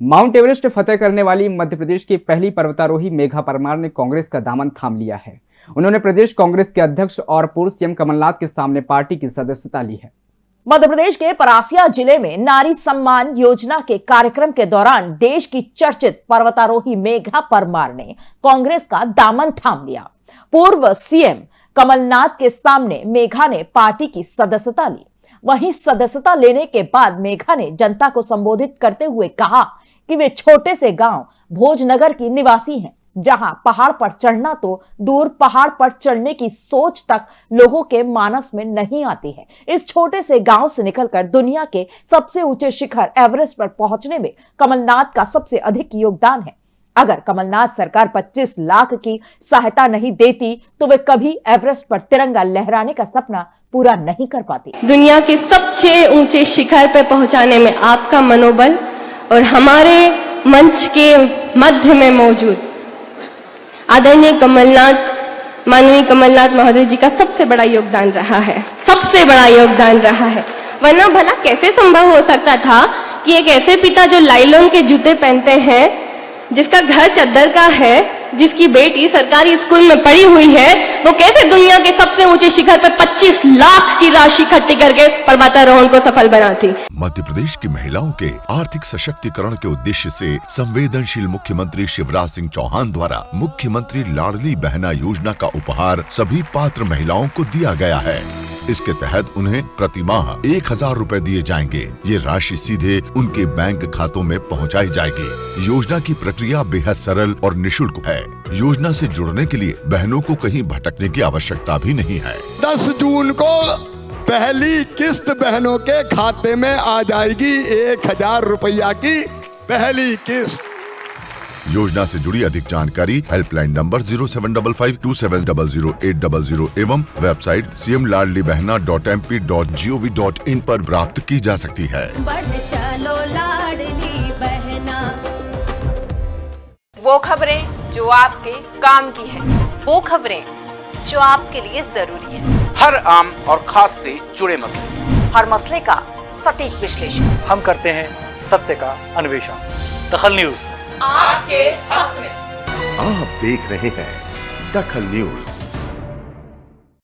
Mount Everest फतेह करने वाली मध्य प्रदेश की पहली पर्वतारोही मेघा परमार ने कांग्रेस का दामन थाम लिया है। उन्होंने प्रदेश कांग्रेस के अध्यक्ष और पूर्व सीएम कमलनाथ के सामने पार्टी की सदस्यता ली है। मध्य प्रदेश के परासिया ज़िले में नारी सम्मान योजना के कार्यक्रम के दौरान देश की चर्चित पर्वतारोही मेघा परमार ने कांग्रेस का दामन थाम लिया। पूर्व सीएम कमलनाथ के सामने मेघा ने पार्टी की सदस्यता ली। वहीं सदस्यता लेने के बाद मेघा ने जनता को संबोधित करते हुए कहा कि वे छोटे से गाँव भोजनगर की निवासी हैं, जहाँ पहाड़ पर चढ़ना तो दूर पहाड़ पर चढ़ने की सोच तक लोगों के मानस में नहीं आती है। इस छोटे से गाँव से निकलकर दुनिया के सबसे ऊँचे शिखर एवरेस्ट पर पहुँचने में कमलनाथ का सबसे अधिक योगदान है। अगर कमलनाथ सरकार 25 लाख की सहायता नहीं देती तो वे कभी एवरेस्ट पर तिरंगा लहराने का सपना पूरा नहीं कर पाती। दुनिया के सबसे ऊँचे शिखर पर पहुँचाने में आपका मनोबल और हमारे मंच के मध्य में मौजूद आदरणीय कमलनाथ, माननीय कमलनाथ महोदय जी का सबसे बड़ा योगदान रहा है, सबसे बड़ा योगदान रहा है। वरना भला कैसे संभव हो सकता था कि एक ऐसे पिता जो लाइलोन के जूते पहनते हैं, जिसका घर चद्दर का है जिसकी बेटी सरकारी स्कूल में पढ़ी हुई है, वो कैसे दुनिया के सबसे ऊँचे शिखर पर 25 लाख की राशि इकट्ठी करके पर्वतारोहण को सफल बनाती? मध्य प्रदेश की महिलाओं के आर्थिक सशक्तिकरण के उद्देश्य से संवेदनशील मुख्यमंत्री शिवराज सिंह चौहान द्वारा मुख्यमंत्री लाडली बहना योजना का उपहार सभी पात्र महिलाओं को दिया गया है। इसके तहत उन्हें प्रति माह एक हज़ार रूपए दिए जाएँगे। ये राशि सीधे उनके बैंक खातों में पहुंचाई जाएगी। योजना की प्रक्रिया बेहद सरल और निशुल्क है। योजना से जुड़ने के लिए बहनों को कहीं भटकने की आवश्यकता भी नहीं है। 10 जून को पहली किस्त बहनों के खाते में आ जाएगी एक हज़ार रुपया की पहली किस्त। योजना से जुड़ी अधिक जानकारी helpline number zero seven double five two seven double zero eight double zero एवं website C M Ladli Behna dot M P dot G O V dot in आरोप प्राप्त की जा सकती है। चलो बहना। वो खबरें जो आपके काम की है। वो खबरें जो आपके लिए ज़रूरी है। हर आम और खास से जुड़े मसले। हर मसले का सटीक विश्लेषण। हम करते हैं सत्य का अन्वेषण। दखल न्यूज़। आपके हक में। आप देख रहे हैं दखल न्यूज़।